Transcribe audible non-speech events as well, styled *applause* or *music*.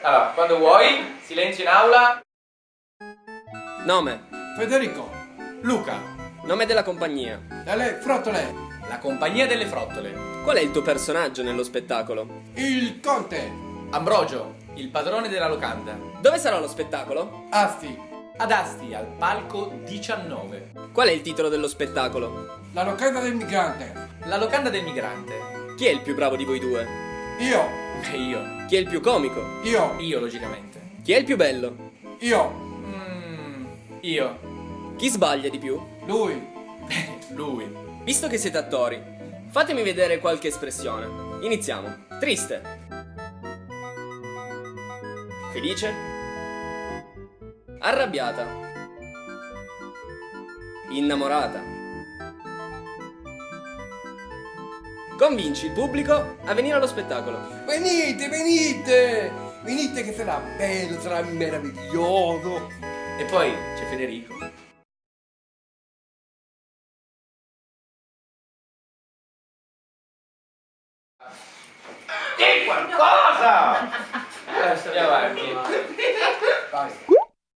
Allora, quando vuoi, silenzio in aula. Nome. Federico. Luca, Nome della compagnia. Delle frottole. la compagnia delle frottole. Qual è il tuo personaggio nello spettacolo? Il conte. Ambrogio, il padrone della locanda. Dove sarà lo spettacolo? Asti. Ad Asti, al palco 19. Qual è il titolo dello spettacolo? La locanda del migrante. La locanda del migrante. Chi è il più bravo di voi due? Io. E io. Chi è il più comico? Io. Io, logicamente. Chi è il più bello? Io. Mm, io. Chi sbaglia di più? Lui. *laughs* Lui. Visto che siete attori, fatemi vedere qualche espressione. Iniziamo. Triste. Felice. Arrabbiata. Innamorata. Convinci il pubblico a venire allo spettacolo. Venite, venite. Venite che sarà bello, sarà meraviglioso. E poi c'è Federico. Di qualcosa!